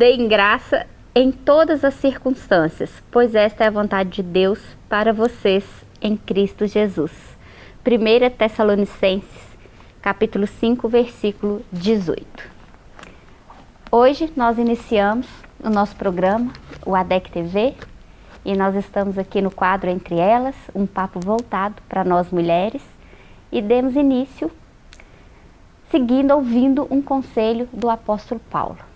deem graça em todas as circunstâncias, pois esta é a vontade de Deus para vocês em Cristo Jesus. 1 Tessalonicenses, capítulo 5, versículo 18. Hoje nós iniciamos o nosso programa, o ADEC TV, e nós estamos aqui no quadro Entre Elas, um papo voltado para nós mulheres, e demos início seguindo ouvindo um conselho do apóstolo Paulo.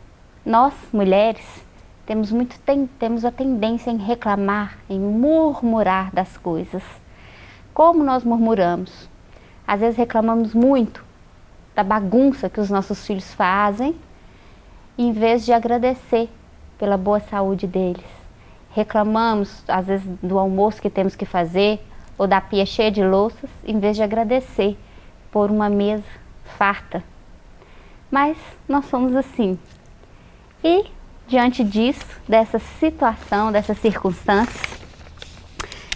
Nós, mulheres, temos, muito, tem, temos a tendência em reclamar, em murmurar das coisas. Como nós murmuramos? Às vezes reclamamos muito da bagunça que os nossos filhos fazem, em vez de agradecer pela boa saúde deles. Reclamamos, às vezes, do almoço que temos que fazer, ou da pia cheia de louças, em vez de agradecer por uma mesa farta. Mas nós somos assim. E diante disso, dessa situação, dessas circunstâncias,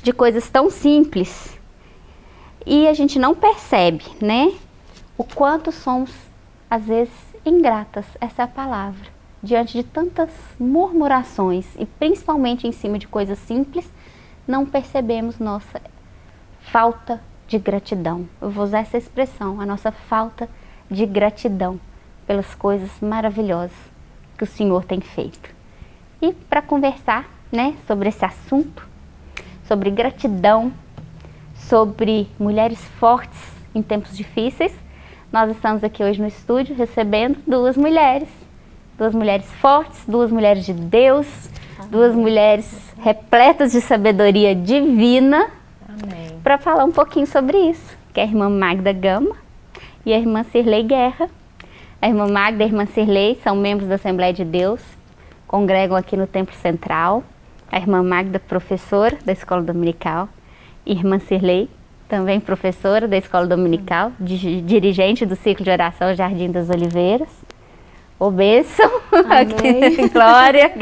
de coisas tão simples, e a gente não percebe, né? O quanto somos, às vezes, ingratas, essa é a palavra, diante de tantas murmurações, e principalmente em cima de coisas simples, não percebemos nossa falta de gratidão. Eu vou usar essa expressão, a nossa falta de gratidão pelas coisas maravilhosas que o Senhor tem feito. E para conversar né, sobre esse assunto, sobre gratidão, sobre mulheres fortes em tempos difíceis, nós estamos aqui hoje no estúdio recebendo duas mulheres, duas mulheres fortes, duas mulheres de Deus, duas mulheres repletas de sabedoria divina, para falar um pouquinho sobre isso, que é a irmã Magda Gama e a irmã Cirlei Guerra. A irmã Magda e a irmã Cirlei são membros da Assembleia de Deus, congregam aqui no Templo Central. A irmã Magda, professora da Escola Dominical. Irmã Cirlei, também professora da Escola Dominical, dirigente do ciclo de oração Jardim das Oliveiras. O bênção, Glória.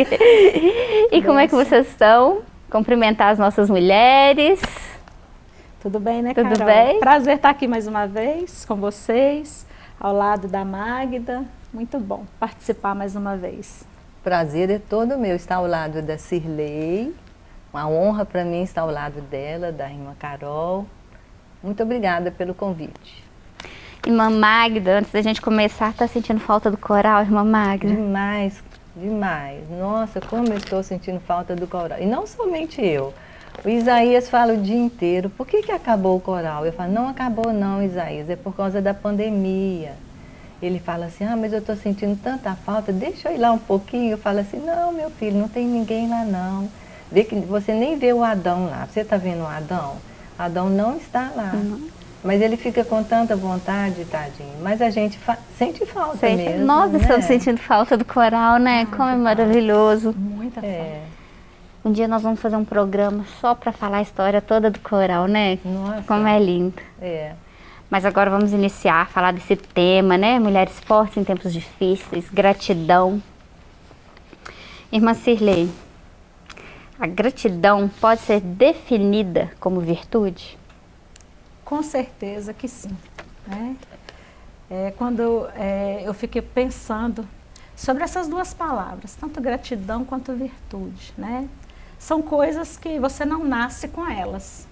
E como é que vocês estão? Cumprimentar as nossas mulheres. Tudo bem, né, Tudo Carol? bem? Prazer estar aqui mais uma vez com vocês, ao lado da Magda. Muito bom participar mais uma vez. Prazer é todo meu estar ao lado da Cirlei. Uma honra para mim estar ao lado dela, da irmã Carol. Muito obrigada pelo convite. Irmã Magda, antes da gente começar, tá sentindo falta do coral, irmã Magda? Demais, demais. Nossa, como eu estou sentindo falta do coral. E não somente eu. O Isaías fala o dia inteiro, por que, que acabou o coral? Eu falo, não acabou não, Isaías, é por causa da pandemia. Ele fala assim, ah, mas eu estou sentindo tanta falta, deixa eu ir lá um pouquinho. Eu falo assim, não, meu filho, não tem ninguém lá não. Vê que você nem vê o Adão lá. Você está vendo o Adão? Adão não está lá. Uhum. Mas ele fica com tanta vontade, tadinho. Mas a gente fa sente falta Sente. mesmo. Nós né? estamos sentindo falta do coral, né? Ah, Como é maravilhoso. Muita é. Um dia nós vamos fazer um programa só para falar a história toda do coral, né? Nossa. Como é lindo. É. Mas agora vamos iniciar, falar desse tema, né? Mulheres fortes em tempos difíceis, gratidão. Irmã Cirlei, a gratidão pode ser definida como virtude? Com certeza que sim. Né? É, quando é, eu fiquei pensando sobre essas duas palavras, tanto gratidão quanto virtude, né? São coisas que você não nasce com elas.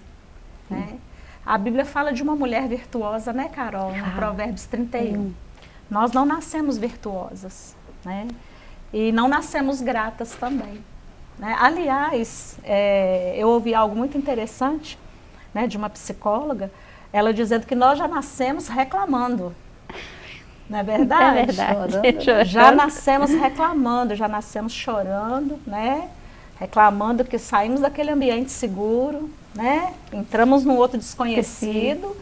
Né? A Bíblia fala de uma mulher virtuosa, né, Carol? No ah, Provérbios 31. Hum. Nós não nascemos virtuosas, né? E não nascemos gratas também. Né? Aliás, é, eu ouvi algo muito interessante né, de uma psicóloga, ela dizendo que nós já nascemos reclamando. Não é verdade? É verdade. Já nascemos reclamando, já nascemos chorando, né? Reclamando que saímos daquele ambiente seguro, né? entramos num outro desconhecido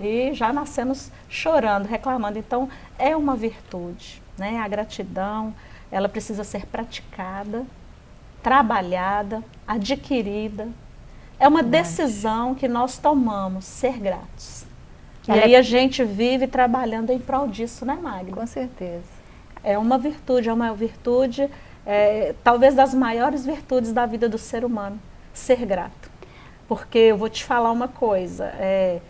e já nascemos chorando, reclamando. Então, é uma virtude. Né? A gratidão, ela precisa ser praticada, trabalhada, adquirida. É uma decisão que nós tomamos, ser gratos. E ela aí é... a gente vive trabalhando em prol disso, né, Magna? Com certeza. É uma virtude, é uma virtude é, talvez das maiores virtudes da vida do ser humano, ser grato. Porque eu vou te falar uma coisa, é,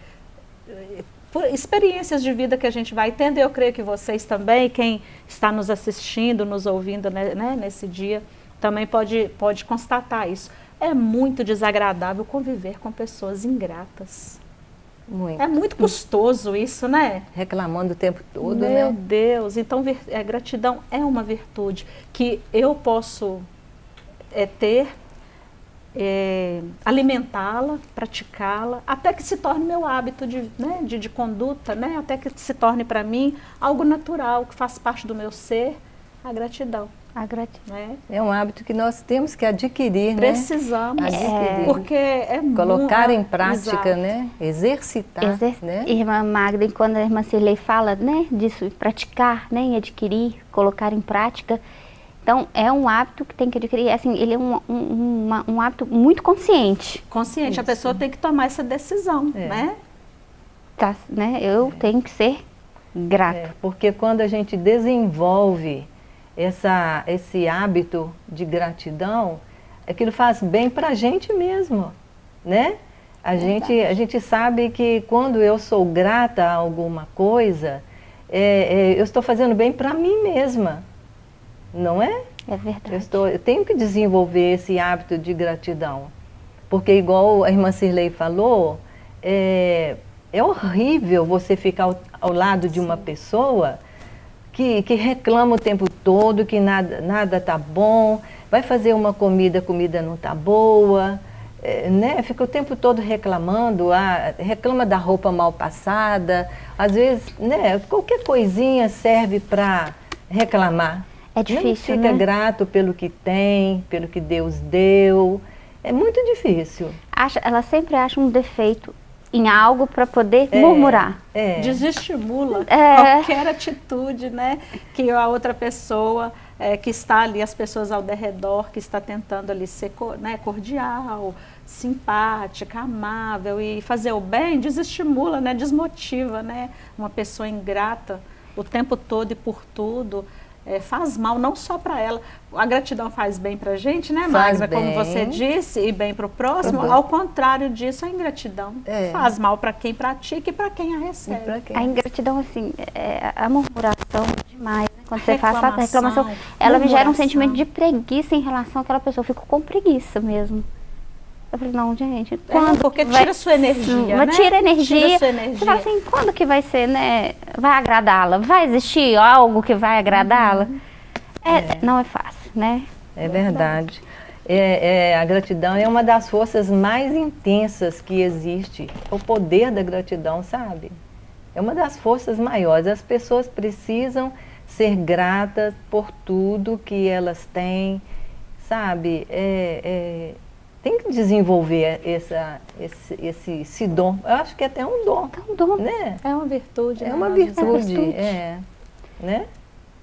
experiências de vida que a gente vai tendo, eu creio que vocês também, quem está nos assistindo, nos ouvindo né, né, nesse dia, também pode, pode constatar isso. É muito desagradável conviver com pessoas ingratas. Muito. É muito custoso isso, né? Reclamando o tempo todo, Meu né? Meu Deus, então é, gratidão é uma virtude que eu posso é, ter, é, alimentá-la, praticá-la, até que se torne meu hábito de, né, de, de conduta, né? até que se torne para mim algo natural, que faz parte do meu ser, a gratidão. A gratidão. Né? É um hábito que nós temos que adquirir, né? Precisamos. né? Adquirir. É. Porque é Colocar muito, em prática, exato. né? Exercitar, Exer né? Irmã Magda, quando a irmã Cirlei fala, né? Disso, praticar, né? Em adquirir, colocar em prática. Então, é um hábito que tem que adquirir, assim, ele é um, um, uma, um hábito muito consciente. Consciente, Isso. a pessoa tem que tomar essa decisão, é. né? Tá, né? Eu é. tenho que ser grata. É, porque quando a gente desenvolve essa, esse hábito de gratidão, aquilo faz bem para a gente mesmo, né? A gente, a gente sabe que quando eu sou grata a alguma coisa, é, é, eu estou fazendo bem para mim mesma, não é? É verdade. Eu, estou, eu tenho que desenvolver esse hábito de gratidão, porque igual a irmã Cirlei falou, é, é horrível você ficar ao, ao lado de uma pessoa que, que reclama o tempo todo, que nada, nada tá bom, vai fazer uma comida, a comida não tá boa, é, né? Fica o tempo todo reclamando, ah, reclama da roupa mal passada, às vezes, né? Qualquer coisinha serve para reclamar. É difícil, não fica né? grato pelo que tem, pelo que Deus deu. É muito difícil. Acha, ela sempre acha um defeito em algo para poder é, murmurar. É. Desestimula é. qualquer atitude né, que a outra pessoa, é, que está ali, as pessoas ao redor, que está tentando ali ser né, cordial, simpática, amável e fazer o bem, desestimula, né, desmotiva né, uma pessoa ingrata o tempo todo e por tudo é, faz mal não só para ela. A gratidão faz bem para a gente, né, Magda? Como você disse, e bem para o próximo. Ao contrário disso, a ingratidão é. faz mal para quem pratica e para quem a recebe. Quem... A ingratidão, assim, é a murmuração demais. Né? Quando você faz a reclamação, ela me gera um sentimento de preguiça em relação àquela pessoa. Eu fico com preguiça mesmo. Eu falei, não, gente, é, quando é, porque tira sua energia, né? Tira energia. Tira sua energia. Você fala assim, quando que vai ser, né? Vai agradá-la? Vai existir algo que vai agradá-la? Uhum. É, é. Não é fácil, né? É verdade. É, é, a gratidão é uma das forças mais intensas que existe. O poder da gratidão, sabe? É uma das forças maiores. As pessoas precisam ser gratas por tudo que elas têm, sabe? É, é tem que desenvolver essa, esse, esse, esse dom. Eu acho que é até um dom. É um dom. Né? É uma virtude. É né? uma virtude. É, virtude. é né?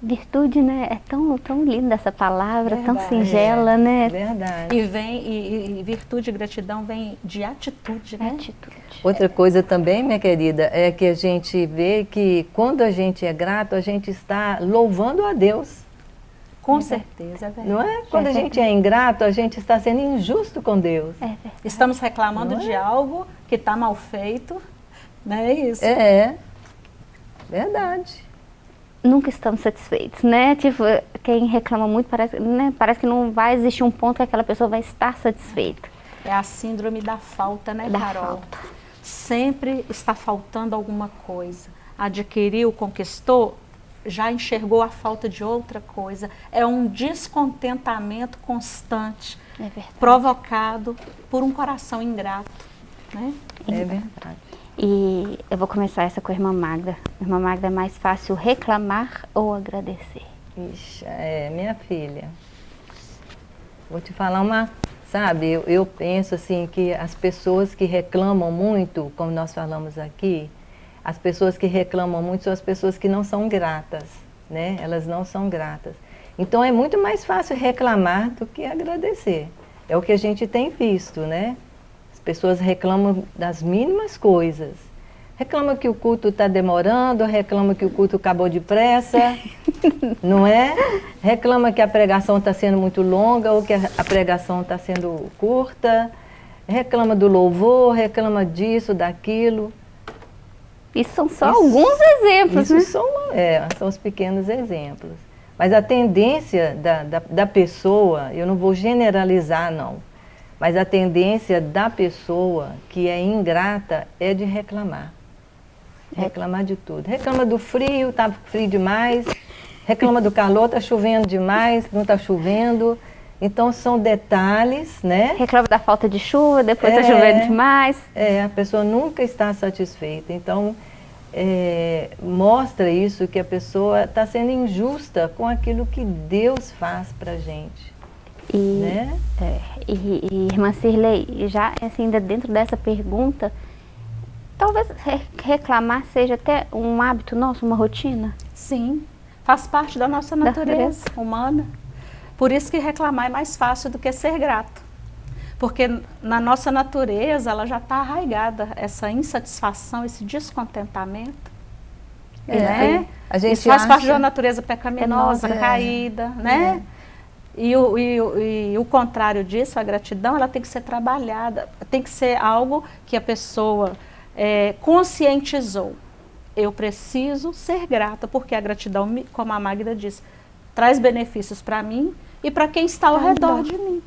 Virtude, né? É tão, tão linda essa palavra, verdade, tão singela, é, né? Verdade. E vem, e, e, virtude e gratidão vem de atitude, né? Atitude. Outra coisa também, minha querida, é que a gente vê que quando a gente é grato, a gente está louvando a Deus. Com certeza, é Não é? Quando é a gente é ingrato, a gente está sendo injusto com Deus. É Estamos reclamando de é? algo que está mal feito, não é isso? É, verdade. Nunca estamos satisfeitos, né? Tipo, quem reclama muito parece, né? parece que não vai existir um ponto que aquela pessoa vai estar satisfeita. É a síndrome da falta, né, da Carol? Falta. Sempre está faltando alguma coisa. Adquiriu, conquistou, já enxergou a falta de outra coisa. É um descontentamento constante, é provocado por um coração ingrato. Né? É verdade. E eu vou começar essa com a irmã Magda. Irmã Magda, é mais fácil reclamar ou agradecer? Ixi, é, minha filha. Vou te falar uma, sabe, eu, eu penso assim que as pessoas que reclamam muito, como nós falamos aqui, as pessoas que reclamam muito são as pessoas que não são gratas, né? Elas não são gratas. Então é muito mais fácil reclamar do que agradecer. É o que a gente tem visto, né? As pessoas reclamam das mínimas coisas. Reclama que o culto está demorando, reclama que o culto acabou depressa, não é? Reclama que a pregação está sendo muito longa ou que a pregação está sendo curta. Reclama do louvor, reclama disso, daquilo. Isso são só isso, alguns exemplos, isso né? São, é, são os pequenos exemplos. Mas a tendência da, da, da pessoa, eu não vou generalizar não, mas a tendência da pessoa que é ingrata é de reclamar. Reclamar de tudo. Reclama do frio, tá frio demais. Reclama do calor, tá chovendo demais, não tá chovendo. Então são detalhes, né? Reclama da falta de chuva, depois tá é, chovendo demais. É, a pessoa nunca está satisfeita. Então é, mostra isso que a pessoa está sendo injusta com aquilo que Deus faz para gente. E, né? é, e, e, irmã Cirlei, já assim, ainda dentro dessa pergunta, talvez reclamar seja até um hábito nosso, uma rotina? Sim, faz parte da nossa natureza, da natureza. humana. Por isso que reclamar é mais fácil do que ser grato. Porque na nossa natureza ela já está arraigada, essa insatisfação, esse descontentamento. É, né? a gente Isso faz parte da natureza pecaminosa, é, caída, né? É. E o, e, o, e o contrário disso, a gratidão, ela tem que ser trabalhada, tem que ser algo que a pessoa é, conscientizou. Eu preciso ser grata, porque a gratidão, como a Magda disse, traz benefícios para mim e para quem está ao redor de mim.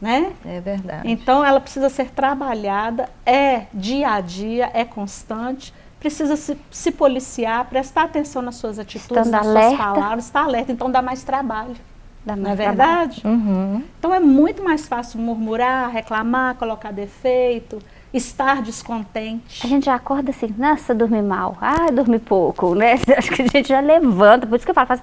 Né? É verdade. Então ela precisa ser trabalhada, é dia a dia, é constante, precisa se, se policiar, prestar atenção nas suas atitudes, Estando nas alerta. suas palavras, estar alerta, então dá mais trabalho. Dá mais não é verdade? Uhum. Então é muito mais fácil murmurar, reclamar, colocar defeito, estar descontente. A gente já acorda assim, nossa, dormi mal, ah, dormi pouco, né? Acho que a gente já levanta, por isso que eu falo, faz,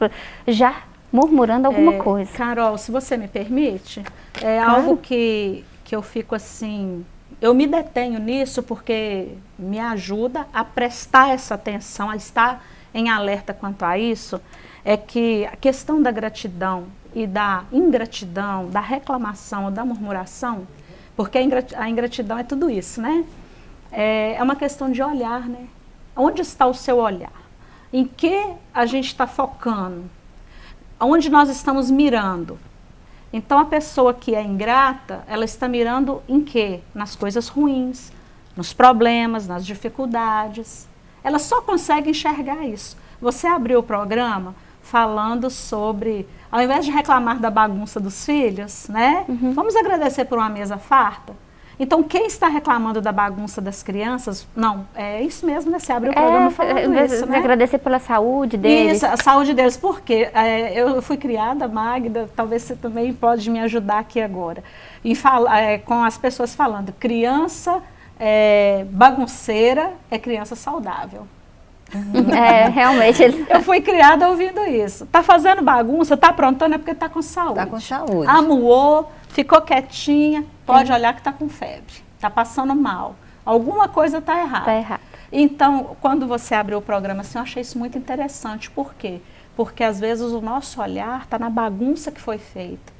já murmurando alguma é, coisa. Carol, se você me permite, é claro. algo que, que eu fico assim, eu me detenho nisso porque me ajuda a prestar essa atenção, a estar em alerta quanto a isso, é que a questão da gratidão e da ingratidão, da reclamação ou da murmuração, porque a ingratidão é tudo isso, né? É, é uma questão de olhar, né? Onde está o seu olhar? Em que a gente está focando? Onde nós estamos mirando? Então a pessoa que é ingrata, ela está mirando em quê? Nas coisas ruins, nos problemas, nas dificuldades. Ela só consegue enxergar isso. Você abriu o programa falando sobre ao invés de reclamar da bagunça dos filhos, né? Uhum. Vamos agradecer por uma mesa farta? Então, quem está reclamando da bagunça das crianças, não, é isso mesmo, né? Você abre o programa é, falando é, isso, né? Agradecer pela saúde deles. Isso, a saúde deles. Por quê? É, eu fui criada, Magda, talvez você também pode me ajudar aqui agora, em fala, é, com as pessoas falando, criança é, bagunceira é criança saudável. É, realmente. Ele... Eu fui criada ouvindo isso. Tá fazendo bagunça, tá aprontando é porque tá com saúde. Tá com saúde. Amuou, ficou quietinha, pode Sim. olhar que tá com febre. Tá passando mal. Alguma coisa tá errada. Tá errado. Então, quando você abriu o programa assim, eu achei isso muito interessante. Por quê? Porque às vezes o nosso olhar tá na bagunça que foi feita.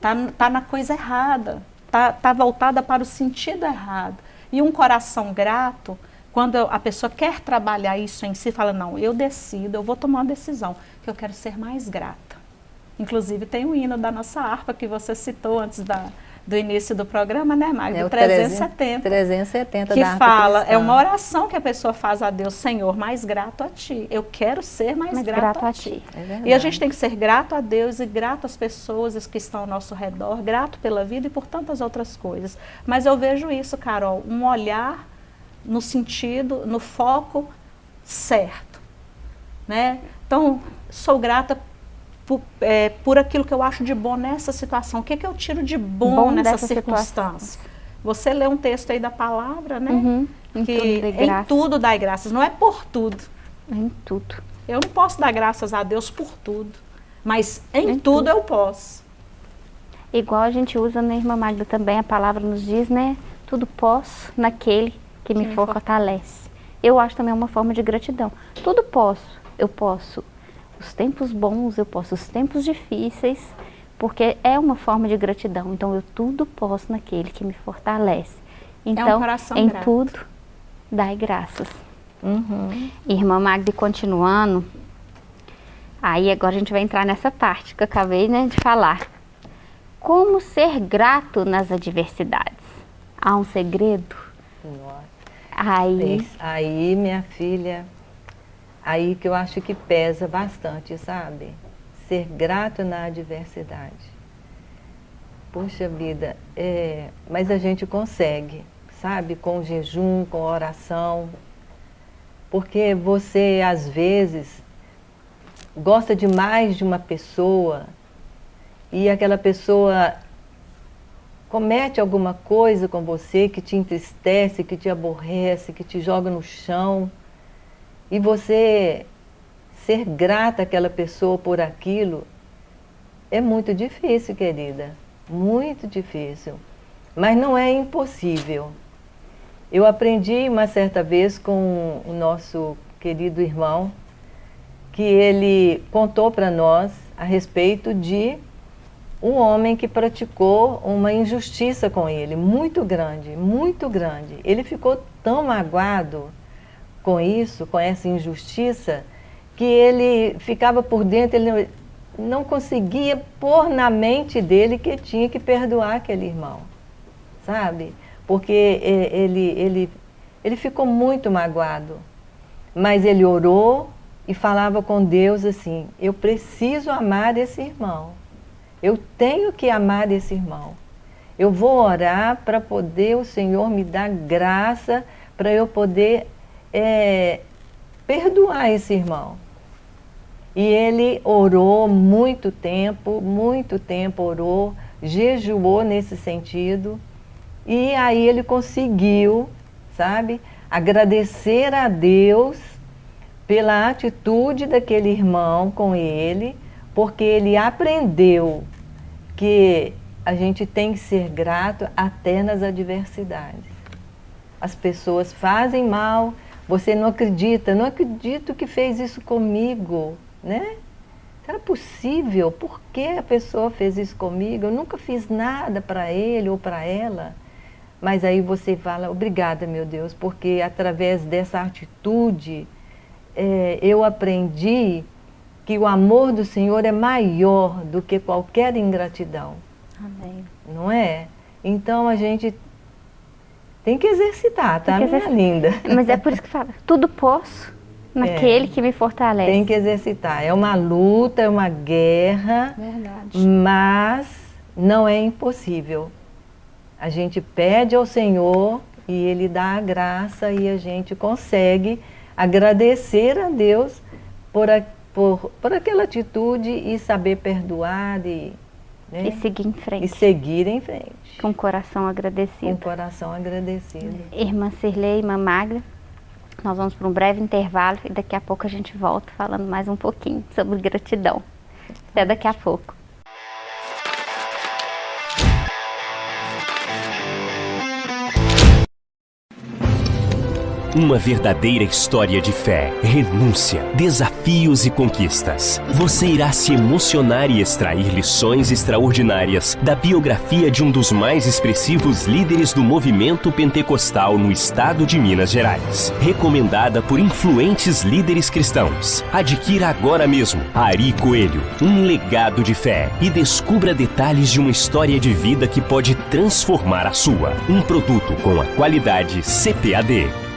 Tá, tá na coisa errada. Tá, tá voltada para o sentido errado. E um coração grato quando a pessoa quer trabalhar isso em si, fala, não, eu decido, eu vou tomar uma decisão, que eu quero ser mais grata. Inclusive tem o hino da nossa harpa que você citou antes da, do início do programa, né, Magda? É o 370. 370 que fala, cristã. é uma oração que a pessoa faz a Deus, Senhor, mais grato a Ti. Eu quero ser mais, mais grato, grato, a Ti. ti. É e a gente tem que ser grato a Deus e grato às pessoas que estão ao nosso redor, grato pela vida e por tantas outras coisas. Mas eu vejo isso, Carol, um olhar no sentido, no foco certo. Né? Então, sou grata por, é, por aquilo que eu acho de bom nessa situação. O que, que eu tiro de bom, bom nessa circunstância? Você lê um texto aí da palavra, né? Uhum, em que tudo em tudo dá graças. Não é por tudo. Em tudo. Eu não posso dar graças a Deus por tudo. Mas em, em tudo, tudo eu posso. Igual a gente usa na Irmã Magda também, a palavra nos diz, né? Tudo posso naquele que, me fortalece. Eu acho também uma forma de gratidão. Tudo posso. Eu posso os tempos bons, eu posso os tempos difíceis, porque é uma forma de gratidão. Então, eu tudo posso naquele que me fortalece. Então, é um em grato. tudo, dai graças. Uhum. Irmã Magda, continuando, aí agora a gente vai entrar nessa parte que eu acabei né, de falar. Como ser grato nas adversidades? Há um segredo? Nossa. Aí... Aí, minha filha, aí que eu acho que pesa bastante, sabe? Ser grato na adversidade. Puxa vida, é, mas a gente consegue, sabe? Com jejum, com oração. Porque você, às vezes, gosta demais de uma pessoa e aquela pessoa comete alguma coisa com você que te entristece, que te aborrece, que te joga no chão, e você ser grata àquela pessoa por aquilo, é muito difícil, querida. Muito difícil. Mas não é impossível. Eu aprendi uma certa vez com o nosso querido irmão, que ele contou para nós a respeito de um homem que praticou uma injustiça com ele, muito grande, muito grande. Ele ficou tão magoado com isso, com essa injustiça, que ele ficava por dentro, ele não conseguia pôr na mente dele que tinha que perdoar aquele irmão, sabe? Porque ele, ele, ele ficou muito magoado, mas ele orou e falava com Deus assim, eu preciso amar esse irmão, eu tenho que amar esse irmão. Eu vou orar para poder o Senhor me dar graça para eu poder é, perdoar esse irmão. E ele orou muito tempo, muito tempo orou, jejuou nesse sentido. E aí ele conseguiu, sabe, agradecer a Deus pela atitude daquele irmão com ele, porque ele aprendeu que a gente tem que ser grato até nas adversidades. As pessoas fazem mal, você não acredita, não acredito que fez isso comigo, né? Será possível? Por que a pessoa fez isso comigo? Eu nunca fiz nada para ele ou para ela. Mas aí você fala, obrigada, meu Deus, porque através dessa atitude é, eu aprendi que o amor do Senhor é maior do que qualquer ingratidão. Amém. Não é? Então a gente tem que exercitar, tá, que exercitar. minha linda? Mas é por isso que fala, tudo posso naquele é, que me fortalece. Tem que exercitar. É uma luta, é uma guerra, Verdade. mas não é impossível. A gente pede ao Senhor e Ele dá a graça e a gente consegue agradecer a Deus por a por, por aquela atitude e saber perdoar e, né? e seguir em frente. E seguir em frente. Com o coração agradecido. Com o coração agradecido. Irmã Cirlei, irmã Magra, nós vamos para um breve intervalo e daqui a pouco a gente volta falando mais um pouquinho sobre gratidão. Até daqui a pouco. Uma verdadeira história de fé, renúncia, desafios e conquistas. Você irá se emocionar e extrair lições extraordinárias da biografia de um dos mais expressivos líderes do movimento pentecostal no estado de Minas Gerais. Recomendada por influentes líderes cristãos. Adquira agora mesmo Ari Coelho, um legado de fé e descubra detalhes de uma história de vida que pode transformar a sua. Um produto com a qualidade CPAD.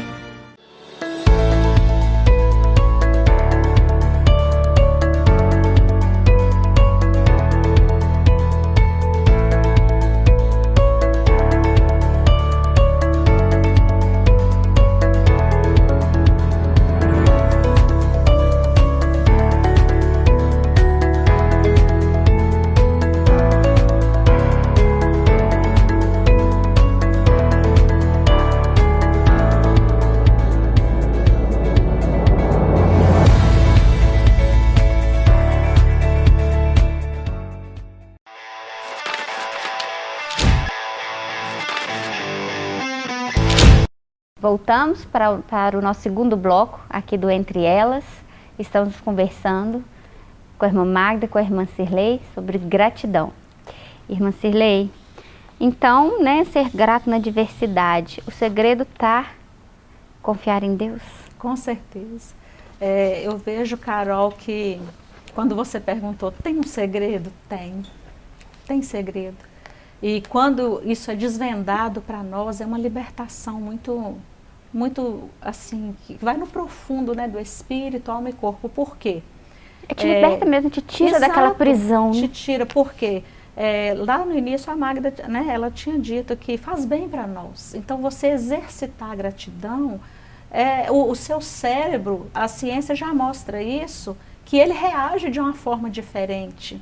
Voltamos para, para o nosso segundo bloco aqui do Entre Elas. Estamos conversando com a irmã Magda, com a irmã Cirlei, sobre gratidão. Irmã Cirlei, então, né, ser grato na diversidade, o segredo está confiar em Deus? Com certeza. É, eu vejo, Carol, que quando você perguntou, tem um segredo? Tem. Tem segredo. E quando isso é desvendado para nós, é uma libertação muito muito assim, que vai no profundo, né, do espírito, alma e corpo. Por quê? É, te liberta é, mesmo, te tira exato, daquela prisão. Te tira, por quê? É, lá no início a Magda, né, ela tinha dito que faz bem para nós. Então você exercitar a gratidão, é, o, o, seu cérebro, a ciência já mostra isso, que ele reage de uma forma diferente.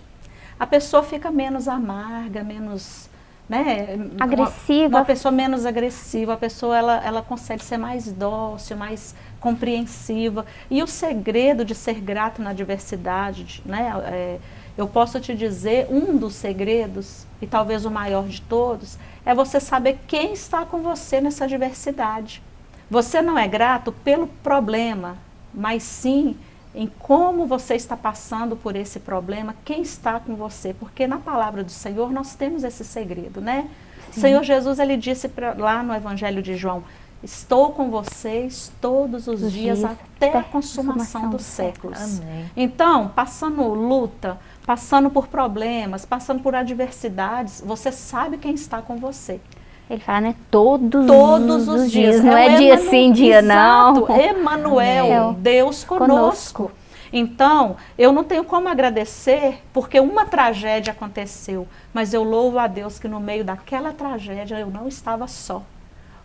A pessoa fica menos amarga, menos né, agressiva. Uma, uma, pessoa menos agressiva, a pessoa ela, ela consegue ser mais dócil, mais compreensiva. E o segredo de ser grato na diversidade, né, é, eu posso te dizer, um dos segredos, e talvez o maior de todos, é você saber quem está com você nessa diversidade. Você não é grato pelo problema, mas sim em como você está passando por esse problema, quem está com você. Porque na palavra do Senhor nós temos esse segredo, né? Sim. Senhor Jesus, ele disse pra, lá no Evangelho de João, Estou com vocês todos os, os dias, dias, até a consumação, consumação dos séculos. Amém. Então, passando luta, passando por problemas, passando por adversidades, você sabe quem está com você. Ele fala, né? Todos, Todos os, os dias. dias. Não é, é dia sim, dia não. Emanuel, Deus conosco. conosco. Então, eu não tenho como agradecer porque uma tragédia aconteceu, mas eu louvo a Deus que no meio daquela tragédia eu não estava só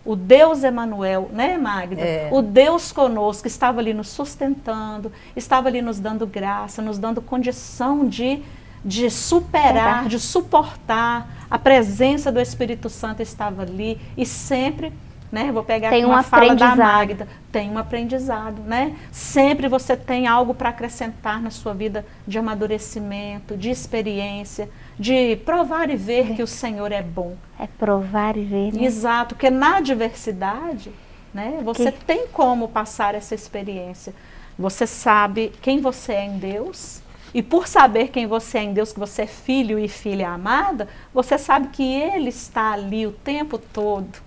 o Deus Emanuel, né, Magda? É. O Deus conosco estava ali nos sustentando, estava ali nos dando graça, nos dando condição de, de superar, de suportar. A presença do Espírito Santo estava ali e sempre né? Vou pegar tem aqui uma um fala da Magda. Tem um aprendizado, né? Sempre você tem algo para acrescentar na sua vida de amadurecimento, de experiência, de provar e ver é. que o Senhor é bom. É provar e ver, né? Exato, porque na diversidade, né? Você que... tem como passar essa experiência. Você sabe quem você é em Deus, e por saber quem você é em Deus, que você é filho e filha amada, você sabe que Ele está ali o tempo todo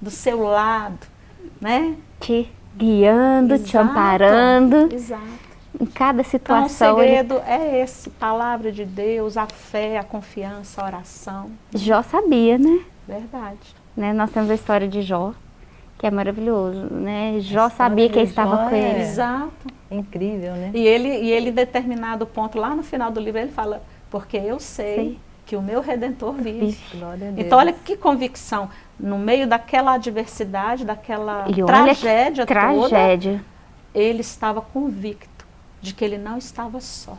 do seu lado, né? Te guiando, exato, te amparando. Exato. Em cada situação. Então, o segredo ele... é esse, palavra de Deus, a fé, a confiança, a oração. Jó sabia, né? Verdade. Né? Nós temos a história de Jó, que é maravilhoso, né? Jó sabia que estava com ele. É Exato. Incrível, né? E ele, e ele, em determinado ponto, lá no final do livro, ele fala, porque eu sei, sei. que o meu Redentor vive. Então, olha que convicção no meio daquela adversidade, daquela tragédia, tragédia toda, ele estava convicto de que ele não estava só.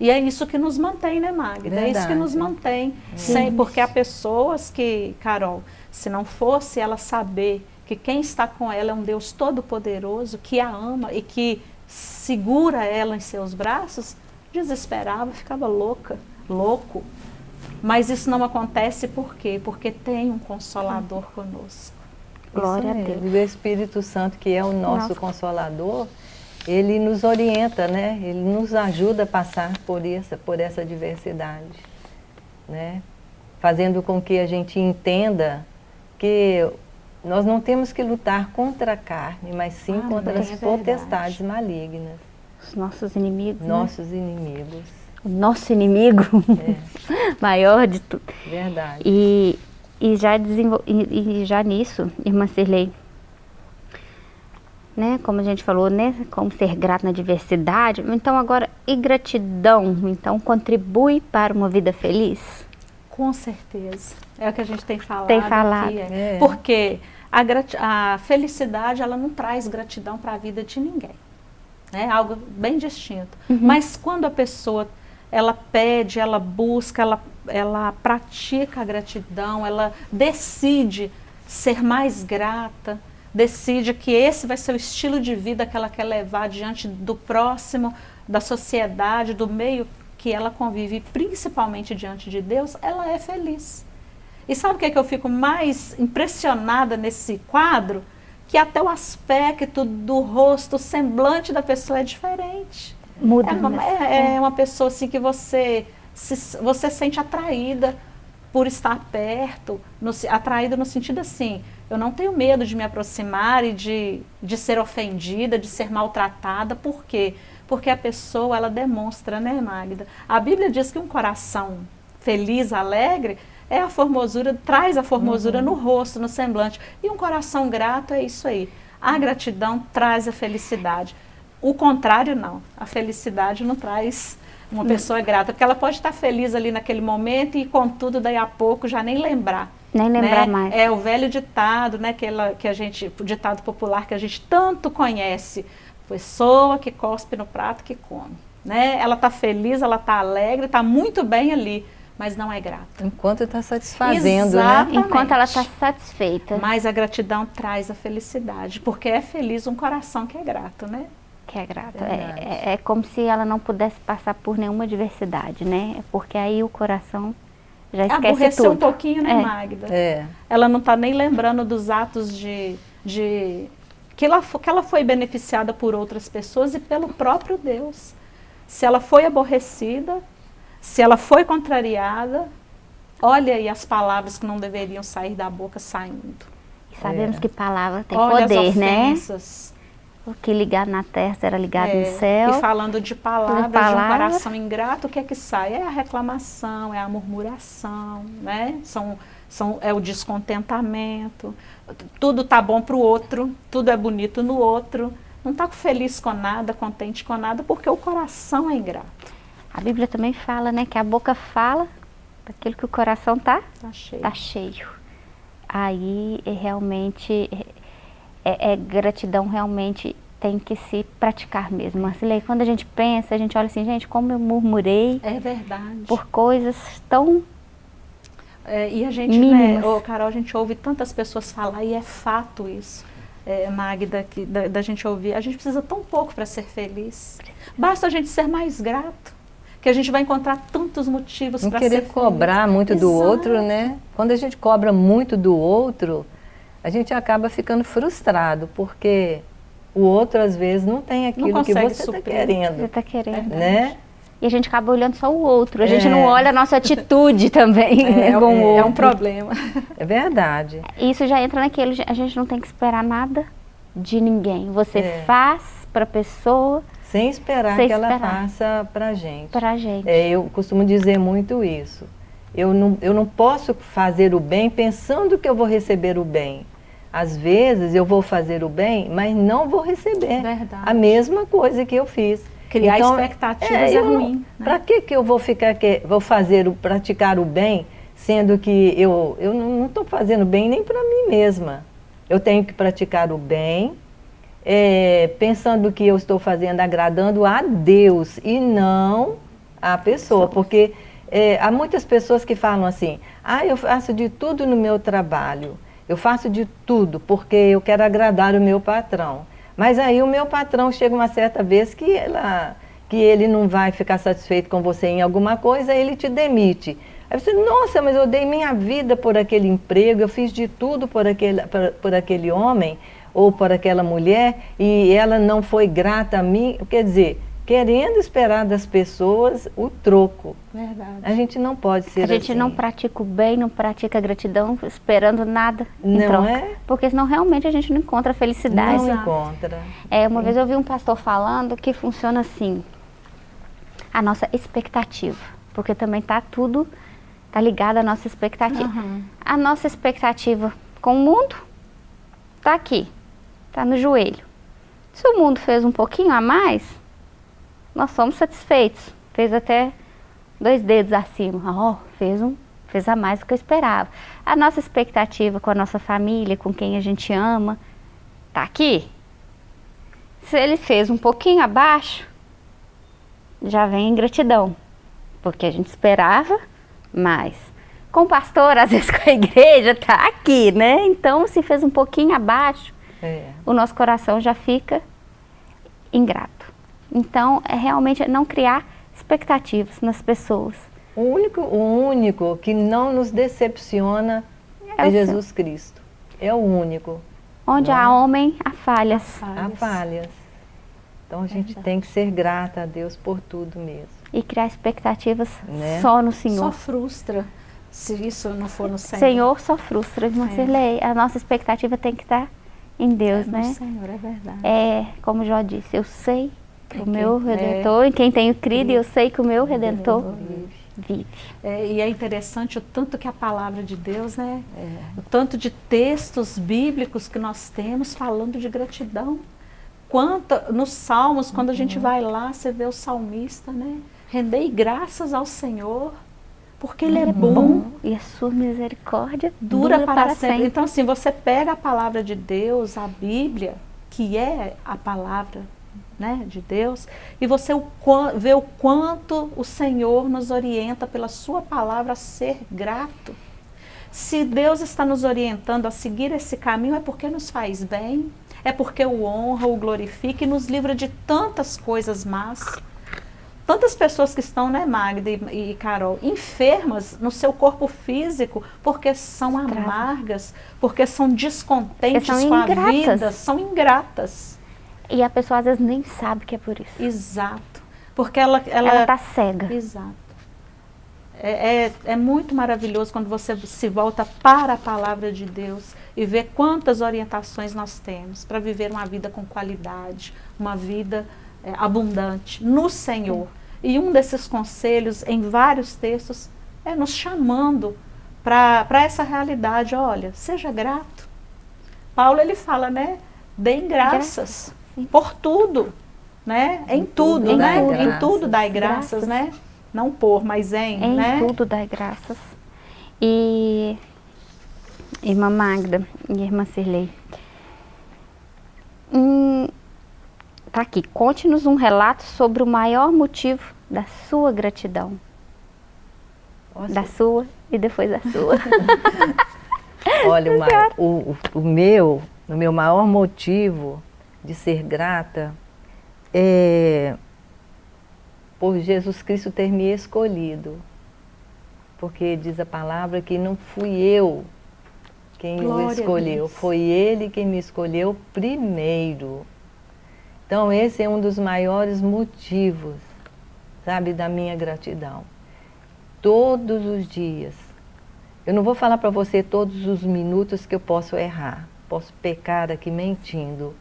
E é isso que nos mantém, né, Magda? Verdade. É isso que nos mantém. Sem, porque há pessoas que, Carol, se não fosse ela saber que quem está com ela é um Deus todo-poderoso, que a ama e que segura ela em seus braços, desesperava, ficava louca, louco. Mas isso não acontece por quê? Porque tem um Consolador conosco. Glória a Deus. E o Espírito Santo, que é o nosso Nossa. Consolador, ele nos orienta, né? Ele nos ajuda a passar por essa, por essa diversidade, né? Fazendo com que a gente entenda que nós não temos que lutar contra a carne, mas sim ah, contra as é potestades malignas. Os nossos inimigos. Né? Nossos né? inimigos o nosso inimigo é. maior de tudo. Verdade. E, e, já desenvol... e, e já nisso, irmã Cirlei, né, como a gente falou, né, como ser grato na diversidade, então agora, e gratidão, então contribui para uma vida feliz? Com certeza, é o que a gente tem falado Tem falado. Aqui, é. É. Porque a, a felicidade, ela não traz gratidão para a vida de ninguém, é algo bem distinto. Uhum. Mas quando a pessoa ela pede, ela busca, ela, ela pratica a gratidão, ela decide ser mais grata, decide que esse vai ser o estilo de vida que ela quer levar diante do próximo, da sociedade, do meio que ela convive, principalmente diante de Deus, ela é feliz. E sabe o que, é que eu fico mais impressionada nesse quadro? Que até o aspecto do rosto, o semblante da pessoa é diferente. Muda. É uma, é, é uma pessoa assim que você se, você sente atraída por estar perto, no, atraída no sentido assim, eu não tenho medo de me aproximar e de, de ser ofendida, de ser maltratada, por quê? Porque a pessoa, ela demonstra, né Magda? A Bíblia diz que um coração feliz, alegre, é a formosura, traz a formosura Uhum. no rosto, no semblante. E um coração grato é isso aí. A gratidão traz a felicidade. O contrário, não. A felicidade não traz uma pessoa grata, porque ela pode estar feliz ali naquele momento e, contudo, daí a pouco já nem lembrar. Nem lembrar né? mais. É o velho ditado, né, que, ela, que a gente, o ditado popular que a gente tanto conhece. Pessoa que cospe no prato que come. Né? Ela está feliz, ela está alegre, está muito bem ali, mas não é grata. Enquanto está satisfazendo, né? Exato. Enquanto ela está Exatamente. satisfeita, Mas a gratidão traz a felicidade, porque é feliz um coração que é grato, né? que é grata. Verdade. É, é, é como se ela não pudesse passar por nenhuma adversidade, né? É Porque aí o coração já esquece Aborreceu tudo. um pouquinho, né, É. Magda? É. Ela não está nem lembrando dos atos de, de que, ela, que ela foi beneficiada por outras pessoas e pelo próprio Deus. Se ela foi aborrecida, se ela foi contrariada, olha aí as palavras que não deveriam sair da boca saindo. E sabemos É. que palavra tem olha poder, as né? O que ligado na terra será ligado É, no céu. E falando de palavras, de um palavra. coração ingrato, o que é que sai? É a reclamação, é a murmuração, né? São, são, é o descontentamento. Tudo tá bom para o outro, tudo é bonito no outro. Não está feliz com nada, contente com nada, porque o coração é ingrato. A Bíblia também fala, né, que a boca fala daquilo que o coração tá, Tá cheio. tá cheio. Aí é realmente é, é gratidão realmente tem que se praticar mesmo. Marcilei, quando a gente pensa, a gente olha assim, gente, como eu murmurei É verdade. por coisas tão É, e a gente, Mínimas. né, ô, Carol, a gente ouve tantas pessoas falar, e é fato isso, é, Magda, que, da, da gente ouvir. A gente precisa tão pouco para ser feliz. Basta a gente ser mais grato, que a gente vai encontrar tantos motivos Não para ser querer feliz. cobrar muito do Exato. outro, né? Quando a gente cobra muito do outro, a gente acaba ficando frustrado, porque o outro às vezes não tem aquilo que consegue você está suprir. você querendo, está querendo. né? E a gente acaba olhando só o outro. A gente É. não olha a nossa atitude também né, É, com o é, outro. é um problema. É verdade. Isso já entra naquele, a gente não tem que esperar nada de ninguém. Você É. faz para a pessoa, Sem esperar Sem que ela esperar. faça pra gente. para a gente. É, eu costumo dizer muito isso. Eu não, eu não posso fazer o bem pensando que eu vou receber o bem. Às vezes eu vou fazer o bem, mas não vou receber Verdade. a mesma coisa que eu fiz. Criar expectativas é não- ruim, né? Pra que que eu vou ficar que vou fazer o praticar o bem, sendo que eu eu não estou fazendo bem nem para mim mesma. Eu tenho que praticar o bem, é, pensando que eu estou fazendo agradando a Deus e não a pessoa, porque é, há muitas pessoas que falam assim: ah, eu faço de tudo no meu trabalho, eu faço de tudo porque eu quero agradar o meu patrão. Mas aí o meu patrão chega uma certa vez que, ela, que ele não vai ficar satisfeito com você em alguma coisa, ele te demite. Aí você, nossa, mas eu dei minha vida por aquele emprego, eu fiz de tudo por aquele, por, por aquele homem ou por aquela mulher e ela não foi grata a mim. Quer dizer, querendo esperar das pessoas o troco. Verdade. A gente não pode ser A gente assim. não pratica o bem, não pratica a gratidão esperando nada em Não troca. é? Porque senão realmente a gente não encontra felicidade. Não encontra. É, uma vez eu vi um pastor falando que funciona assim, a nossa expectativa, porque também tá tudo, tá ligado à nossa expectativa. Aham. A nossa expectativa com o mundo tá aqui, tá no joelho. Se o mundo fez um pouquinho a mais, nós somos satisfeitos. Fez até dois dedos acima. Ó, fez um, fez a mais do que eu esperava. A nossa expectativa com a nossa família, com quem a gente ama, tá aqui. Se ele fez um pouquinho abaixo, já vem ingratidão, porque a gente esperava mais. Com o pastor, às vezes com a igreja, tá aqui, né? Então, se fez um pouquinho abaixo, É. o nosso coração já fica ingrato. Então, é realmente não criar expectativas nas pessoas. O único, o único que não nos decepciona É é, Jesus Cristo. É o único. Onde há homem, há falhas. Há falhas. Então a gente Verdade. tem que ser grata a Deus por tudo mesmo. E criar expectativas Né? só no Só Senhor. frustra se isso não for no Senhor. Senhor só frustra, irmã Cirlei. A nossa expectativa tem que estar em Deus, é né? No Senhor, é verdade. É, como Jó disse, eu sei o meu é. Redentor, em quem tenho crido, e eu sei que o meu Redentor vive. Vive. É, e é interessante o tanto que a palavra de Deus, né? É. O tanto de textos bíblicos que nós temos falando de gratidão. Quanto, nos Salmos, quando a gente uhum. vai lá, você vê o salmista, né? Rendei graças ao Senhor, porque Ele, Ele é, bom, bom, E a sua misericórdia dura, dura para, para sempre. sempre. Então, assim, você pega a palavra de Deus, a Bíblia, que é a palavra né, de Deus, e você vê o quanto o Senhor nos orienta pela sua palavra a ser grato. Se Deus está nos orientando a seguir esse caminho, é porque nos faz bem, é porque o honra, o glorifica e nos livra de tantas coisas más. Tantas pessoas que estão, né, Magda e, e Carol, enfermas no seu corpo físico porque são amargas, porque são descontentes são com a vida, são ingratas. E a pessoa às vezes nem sabe que é por isso. Exato. Porque ela... Ela está cega. Exato. É, é, é, muito maravilhoso quando você se volta para a palavra de Deus e vê quantas orientações nós temos para viver uma vida com qualidade, uma vida é, abundante no Senhor. E um desses conselhos, em vários textos, é nos chamando para essa realidade. Olha, seja grato. Paulo, ele fala, né? Deem graças, graças. Por tudo, né? Em, em tudo, tudo, né? Em tudo dai graças, graças, né? Não por, mas em, em né? Em tudo dai graças. E irmã Magda e irmã Cirlei, hum, tá aqui, conte-nos um relato sobre o maior motivo da sua gratidão. Nossa. Da sua e depois da sua. Olha, o, o, o meu, o meu maior motivo de ser grata é por Jesus Cristo ter me escolhido. Porque diz a palavra que não fui eu quem Glória o escolheu, foi Ele quem me escolheu primeiro. Então esse é um dos maiores motivos, sabe, da minha gratidão. Todos os dias. Eu não vou falar para você todos os minutos que eu posso errar, posso pecar aqui mentindo,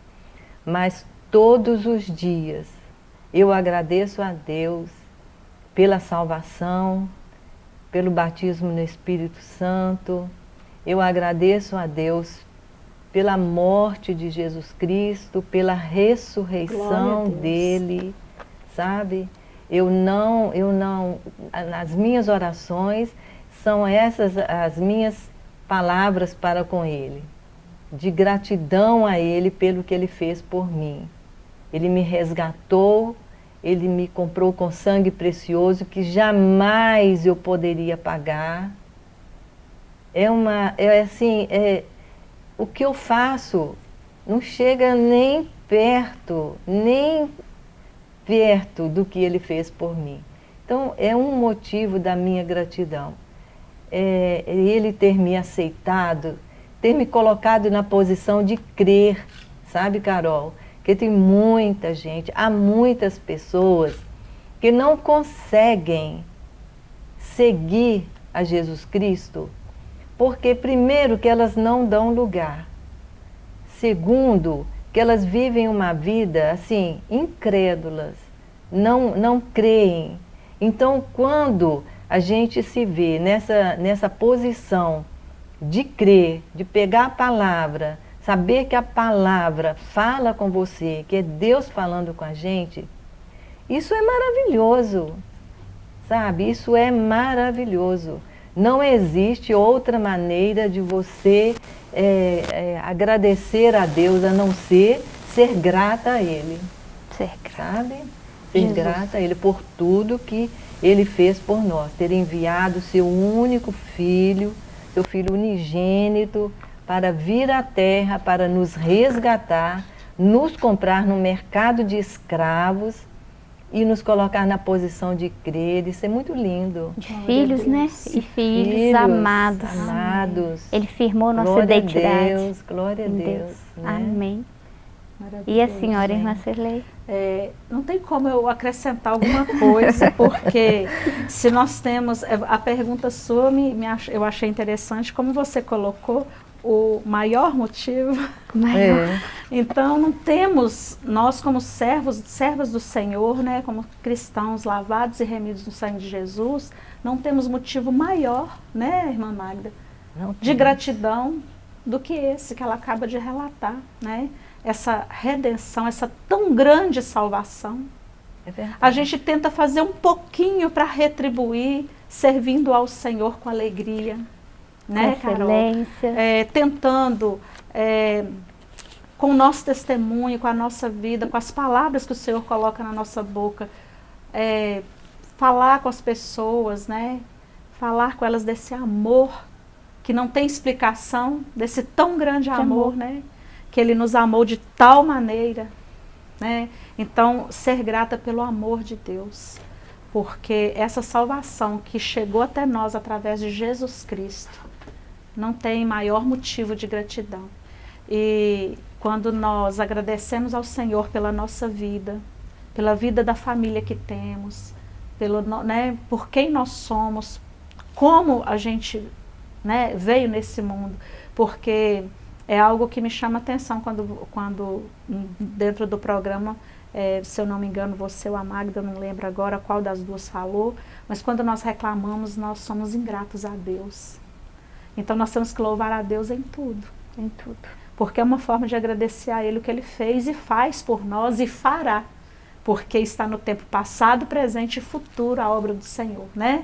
mas todos os dias eu agradeço a Deus pela salvação, pelo batismo no Espírito Santo. Eu agradeço a Deus pela morte de Jesus Cristo, pela ressurreição dele, sabe? Eu não, eu não, as minhas orações são essas as minhas palavras para com ele, de gratidão a ele pelo que ele fez por mim. Ele me resgatou, ele me comprou com sangue precioso que jamais eu poderia pagar. É uma, é assim, é, o que eu faço não chega nem perto, nem perto do que ele fez por mim. Então, é um motivo da minha gratidão. É, ele ter me aceitado, ter me colocado na posição de crer, sabe, Carol? Porque tem muita gente, há muitas pessoas que não conseguem seguir a Jesus Cristo, porque primeiro que elas não dão lugar, segundo que elas vivem uma vida assim, incrédulas, não, não creem. Então quando a gente se vê nessa, nessa posição de crer, de pegar a palavra, saber que a palavra fala com você, que é Deus falando com a gente, isso é maravilhoso, sabe? Isso é maravilhoso. Não existe outra maneira de você é, é, agradecer a Deus a não ser ser grata a Ele. Ser grata. Sabe? Ser Jesus. grata a Ele por tudo que Ele fez por nós. Ter enviado seu único filho, seu filho unigênito, para vir à terra, para nos resgatar, nos comprar no mercado de escravos e nos colocar na posição de crer. Isso é muito lindo. De filhos, né? E filhos, filhos amados. amados. Ele firmou nossa glória identidade. Glória a Deus, glória a Deus. Deus né? Amém. E a senhora, irmã Cirlei? É, não tem como eu acrescentar alguma coisa, porque se nós temos, é, a pergunta sua me, me ach, eu achei interessante, como você colocou, o maior motivo. Maior. É. Então, não temos, nós como servos, servas do Senhor, né, como cristãos lavados e remidos no sangue de Jesus, não temos motivo maior, né, irmã Magda, de gratidão do que esse que ela acaba de relatar, né? Essa redenção, essa tão grande salvação. É a gente tenta fazer um pouquinho para retribuir, servindo ao Senhor com alegria né, Carol? É, tentando, é, com o nosso testemunho, com a nossa vida, com as palavras que o Senhor coloca na nossa boca, é, falar com as pessoas, né? Falar com elas desse amor que não tem explicação, desse tão grande amor, amor, né? Que Ele nos amou de tal maneira, né? Então, ser grata pelo amor de Deus, porque essa salvação que chegou até nós através de Jesus Cristo, não tem maior motivo de gratidão. E quando nós agradecemos ao Senhor pela nossa vida, pela vida da família que temos, pelo, né, por quem nós somos, como a gente né, veio nesse mundo, porque é algo que me chama atenção quando, quando dentro do programa, é, se eu não me engano, você ou a Magda, eu não lembro agora qual das duas falou, mas quando nós reclamamos, nós somos ingratos a Deus. Então nós temos que louvar a Deus em tudo. Em tudo. Porque é uma forma de agradecer a Ele o que Ele fez e faz por nós e fará. Porque está no tempo passado, presente e futuro a obra do Senhor, né?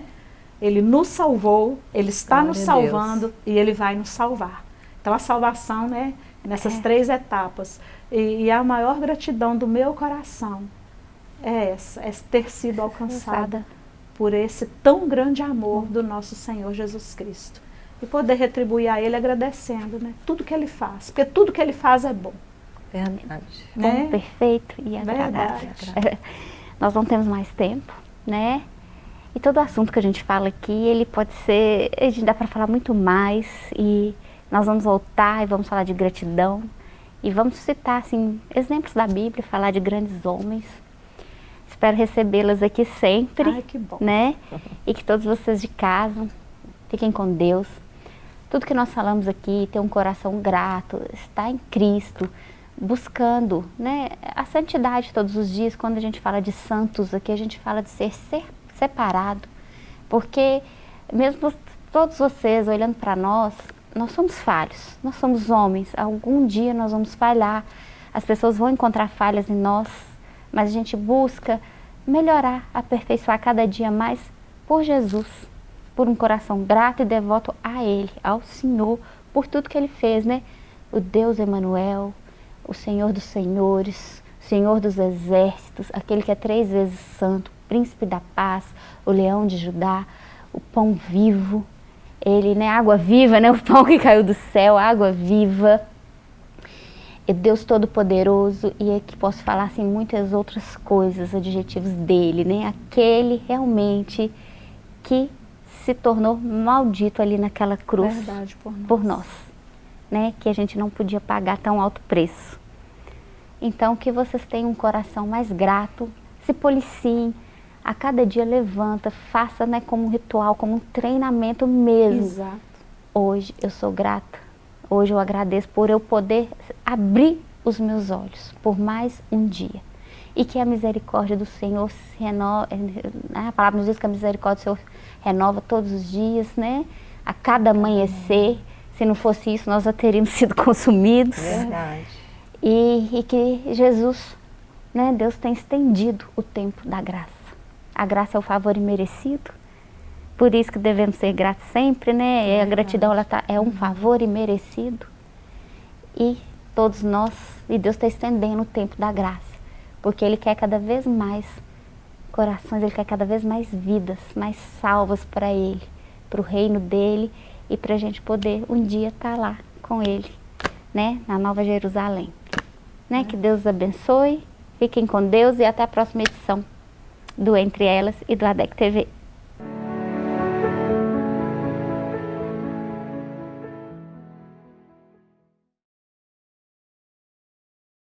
Ele nos salvou, Ele está Glória nos salvando Deus. e Ele vai nos salvar. Então a salvação, né? Nessas é. três etapas. E, e, a maior gratidão do meu coração é essa, é ter sido alcançada por esse tão grande amor do nosso Senhor Jesus Cristo e poder retribuir a ele agradecendo, né? Tudo que ele faz, porque tudo que ele faz é bom. Verdade. Né? Bom, perfeito e agradável. Verdade. Nós não temos mais tempo, né? E todo assunto que a gente fala aqui, ele pode ser, a gente dá para falar muito mais e nós vamos voltar e vamos falar de gratidão e vamos citar assim exemplos da Bíblia, falar de grandes homens. Espero recebê-las aqui sempre, Ai, que bom. né? E que todos vocês de casa fiquem com Deus. Tudo que nós falamos aqui, ter um coração grato, estar em Cristo, buscando né, a santidade todos os dias. Quando a gente fala de santos aqui, a gente fala de ser, ser separado. Porque mesmo todos vocês olhando para nós, nós somos falhos, nós somos homens. Algum dia nós vamos falhar, as pessoas vão encontrar falhas em nós, mas a gente busca melhorar, aperfeiçoar cada dia mais por Jesus por um coração grato e devoto a Ele, ao Senhor, por tudo que Ele fez, né? O Deus Emanuel, o Senhor dos Senhores, Senhor dos Exércitos, aquele que é três vezes santo, príncipe da paz, o leão de Judá, o pão vivo, ele, né, água viva, né, o pão que caiu do céu, água viva, Deus Todo-Poderoso, e aqui posso falar assim muitas outras coisas, adjetivos dele, né, aquele realmente que se tornou maldito ali naquela cruz Verdade, por nós. por nós, né? Que a gente não podia pagar tão alto preço. Então, que vocês tenham um coração mais grato, se policiem, a cada dia levanta, faça né, como um ritual, como um treinamento mesmo. Exato. Hoje eu sou grata, hoje eu agradeço por eu poder abrir os meus olhos por mais um dia. E que a misericórdia do Senhor se renova, né, a palavra nos diz que a misericórdia do Senhor renova todos os dias, né? A cada amanhecer. Se não fosse isso, nós já teríamos sido consumidos. Verdade. E, e que Jesus, né, Deus tem estendido o tempo da graça. A graça é o favor imerecido. Por isso que devemos ser gratos sempre, né? É a gratidão ela tá, é um favor imerecido. E todos nós, e Deus está estendendo o tempo da graça. Porque Ele quer cada vez mais corações, Ele quer cada vez mais vidas, mais salvas para Ele, para o reino dEle e para a gente poder um dia estar tá lá com Ele, né, na Nova Jerusalém. Né? Que Deus abençoe, fiquem com Deus e até a próxima edição do Entre Elas e do ADEC TV.